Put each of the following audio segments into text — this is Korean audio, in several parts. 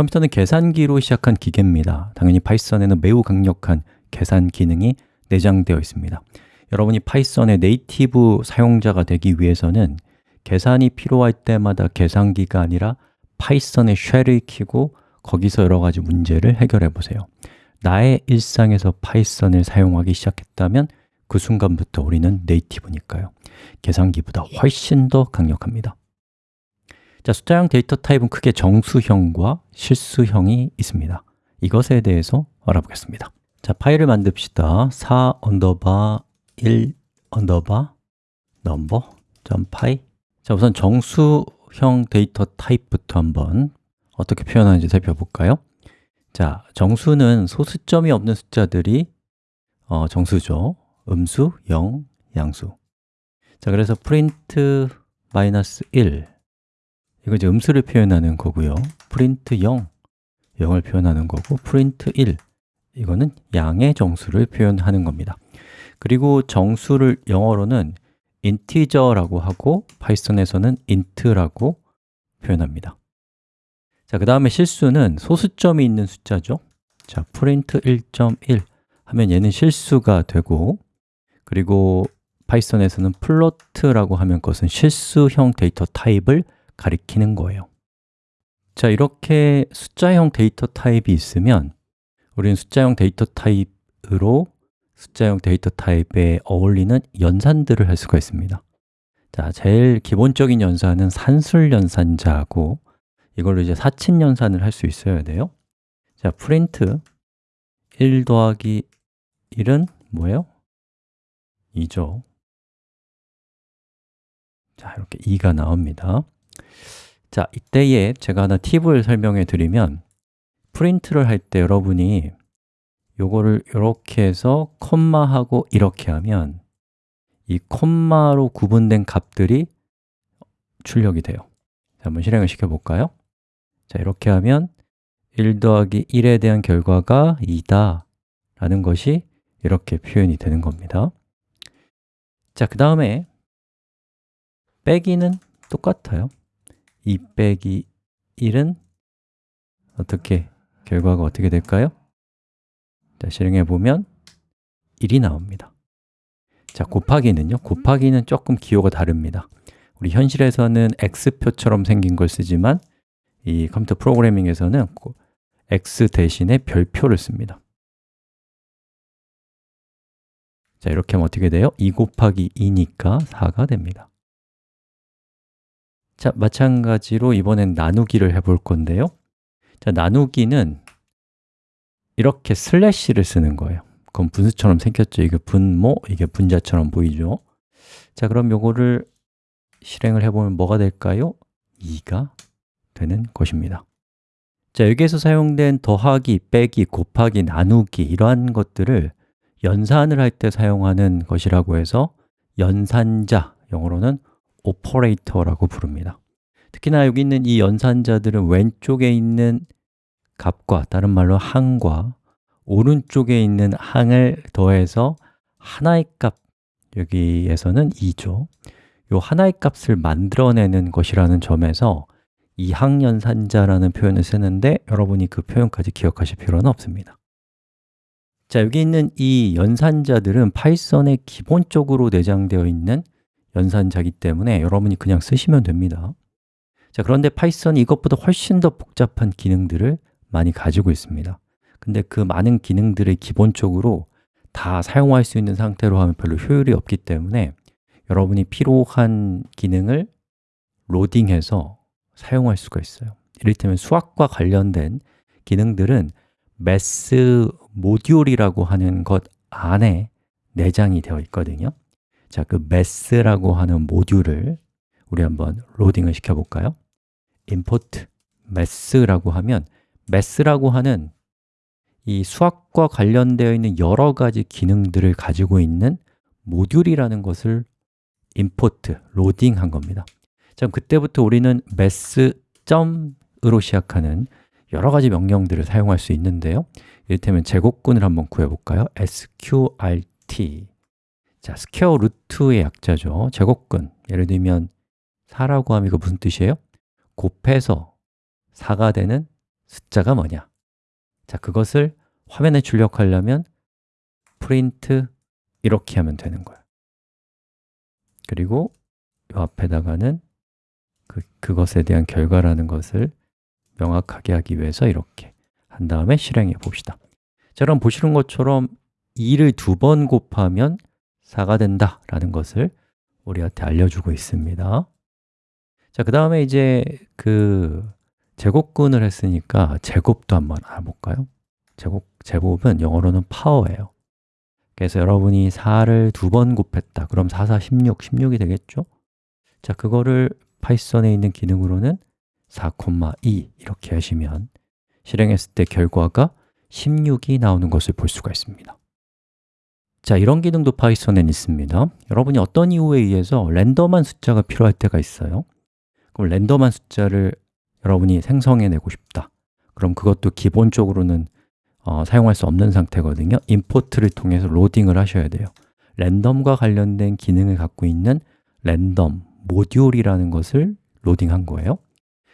컴퓨터는 계산기로 시작한 기계입니다. 당연히 파이썬에는 매우 강력한 계산 기능이 내장되어 있습니다. 여러분이 파이썬의 native 사용자가 되기 위해서는 계산이 필요할 때마다 계산기가 아니라 파이썬의 shell을 키고 거기서 여러 가지 문제를 해결해 보세요. 나의 일상에서 파이썬을 사용하기 시작했다면 그 순간부터 우리는 native니까요. 계산기보다 훨씬 더 강력합니다 자, 숫자형 데이터 타입은 크게 정수형과 실수형이 있습니다. 이것에 대해서 알아보겠습니다. 자, 파일을 만듭시다. 4 underbar 1 underbar number 점 py. 자, 우선 정수형 데이터 타입부터 한번 어떻게 표현하는지 살펴볼까요? 자, 정수는 소수점이 없는 숫자들이 어, 정수죠. 음수, 0, 양수. 자, 그래서 프린트 마이너스 1 이거 이제 음수를 표현하는 거고요. 프린트 0, 0을 표현하는 거고 프린트 1 이거는 양의 정수를 표현하는 겁니다. 그리고 정수를 영어로는 integer라고 하고 파이썬에서는 int라고 표현합니다. 자, 그 다음에 실수는 소수점이 있는 숫자죠. 자, print 1.1 하면 얘는 실수가 되고 그리고 파이썬에서는 float라고 하면 그것은 실수형 데이터 타입을 가리키는 거예요. 자, 이렇게 숫자형 데이터 타입이 있으면 우리는 숫자형 데이터 타입으로 숫자형 데이터 타입에 어울리는 연산들을 할 수가 있습니다. 자, 제일 기본적인 연산은 산술 연산자고 이걸로 이제 사칙 연산을 할 수 있어야 돼요. 자, 프린트 1 더하기 1은 뭐예요? 2죠. 자, 이렇게 2가 나옵니다 자, 이때에 제가 하나 팁을 설명해 드리면 프린트를 할 때 여러분이 요거를 이렇게 해서 콤마하고 이렇게 하면 이 콤마로 구분된 값들이 출력이 돼요. 자, 한번 실행을 시켜 볼까요? 자, 이렇게 하면 1 더하기 1에 대한 결과가 2다 라는 것이 이렇게 표현이 되는 겁니다. 자, 그 다음에 빼기는 똑같아요 2 빼기 1은 어떻게, 결과가 어떻게 될까요? 자, 실행해 보면 1이 나옵니다 자, 곱하기는요? 곱하기는 조금 기호가 다릅니다 우리 현실에서는 x표처럼 생긴 걸 쓰지만 이 컴퓨터 프로그래밍에서는 x 대신에 별표를 씁니다 자, 이렇게 하면 어떻게 돼요? 2 곱하기 2니까 4가 됩니다 자, 마찬가지로 이번엔 나누기를 해볼 건데요 자, 나누기는 이렇게 슬래시를 쓰는 거예요 그럼 분수처럼 생겼죠? 이게 분모, 이게 분자처럼 보이죠? 자, 그럼 요거를 실행을 해보면 뭐가 될까요? 2가 되는 것입니다 자, 여기에서 사용된 더하기, 빼기, 곱하기, 나누기 이러한 것들을 연산을 할 때 사용하는 것이라고 해서 연산자, 영어로는 operator라고 부릅니다. 특히나 여기 있는 이 연산자들은 왼쪽에 있는 값과 다른 말로 항과 오른쪽에 있는 항을 더해서 하나의 값, 여기에서는 2죠. 이 하나의 값을 만들어내는 것이라는 점에서 이항연산자라는 표현을 쓰는데 여러분이 그 표현까지 기억하실 필요는 없습니다. 자, 여기 있는 이 연산자들은 파이썬에 기본적으로 내장되어 있는 연산자기 때문에 여러분이 그냥 쓰시면 됩니다. 자, 그런데 파이썬이 이것보다 훨씬 더 복잡한 기능들을 많이 가지고 있습니다. 근데 그 많은 기능들을 기본적으로 다 사용할 수 있는 상태로 하면 별로 효율이 없기 때문에 여러분이 필요한 기능을 로딩해서 사용할 수가 있어요. 이를테면 수학과 관련된 기능들은 매스 모듈이라고 하는 것 안에 내장이 되어 있거든요 자, 그 매스라고 하는 모듈을 우리 한번 로딩을 시켜 볼까요? import math라고 하면 math라고 하는 이 수학과 관련되어 있는 여러 가지 기능들을 가지고 있는 모듈이라는 것을 import, 로딩한 겁니다 자, 그때부터 우리는 math.으로 시작하는 여러 가지 명령들을 사용할 수 있는데요 이를테면 제곱근을 한번 구해볼까요? sqrt 자, square root의 약자죠. 제곱근, 예를 들면 4라고 하면 이거 무슨 뜻이에요? 곱해서 4가 되는 숫자가 뭐냐? 자, 그것을 화면에 출력하려면 print 이렇게 하면 되는 거예요 그리고 이 앞에다가는 그, 그것에 대한 결과라는 것을 명확하게 하기 위해서 이렇게 한 다음에 실행해 봅시다. 자, 그럼 보시는 것처럼 2를 두 번 곱하면 4가 된다 라는 것을 우리한테 알려주고 있습니다 자, 그 다음에 이제 그 제곱근을 했으니까 제곱도 한번 알아볼까요? 제곱, 제곱은 영어로는 파워예요 그래서 여러분이 4를 두 번 곱했다 그럼 4, 4, 16, 16이 되겠죠? 자, 그거를 파이썬에 있는 기능으로는 4,2 이렇게 하시면 실행했을 때 결과가 16이 나오는 것을 볼 수가 있습니다 자, 이런 기능도 파이썬에 있습니다. 여러분이 어떤 이유에 의해서 랜덤한 숫자가 필요할 때가 있어요? 그럼 랜덤한 숫자를 여러분이 생성해내고 싶다. 그럼 그것도 기본적으로는 어, 사용할 수 없는 상태거든요. 임포트를 통해서 로딩을 하셔야 돼요. 랜덤과 관련된 기능을 갖고 있는 랜덤 모듈이라는 것을 로딩한 거예요.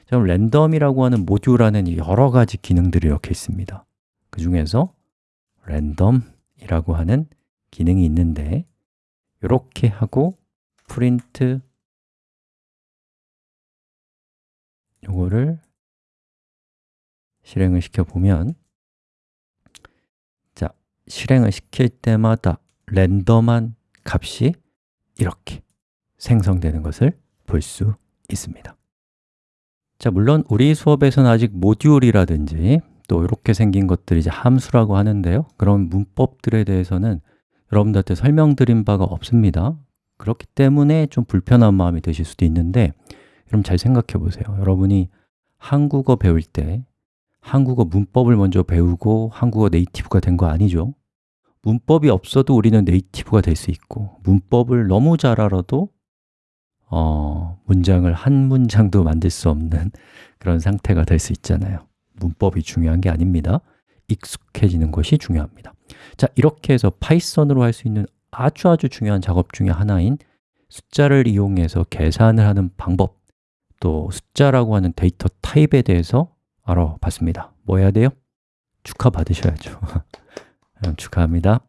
그럼 랜덤이라고 하는 모듈 안에는 여러 가지 기능들이 이렇게 있습니다. 그 중에서 랜덤이라고 하는 기능이 있는데 이렇게 하고 프린트 요거를 실행을 시켜 보면 자, 실행을 시킬 때마다 랜덤한 값이 이렇게 생성되는 것을 볼 수 있습니다. 자, 물론 우리 수업에서는 아직 모듈이라든지 또 이렇게 생긴 것들이 이제 함수라고 하는데요. 그런 문법들에 대해서는 여러분들한테 설명드린 바가 없습니다. 그렇기 때문에 좀 불편한 마음이 드실 수도 있는데 여러분 잘 생각해 보세요. 여러분이 한국어 배울 때 한국어 문법을 먼저 배우고 한국어 네이티브가 된 거 아니죠? 문법이 없어도 우리는 native가 될 수 있고 문법을 너무 잘 알아도 어, 문장을 한 문장도 만들 수 없는 그런 상태가 될 수 있잖아요. 문법이 중요한 게 아닙니다 익숙해지는 것이 중요합니다. 자, 이렇게 해서 파이썬으로 할 수 있는 아주 아주 중요한 작업 중에 하나인 숫자를 이용해서 계산을 하는 방법 또 숫자라고 하는 데이터 타입에 대해서 알아봤습니다. 뭐 해야 돼요? 축하 받으셔야죠. 축하합니다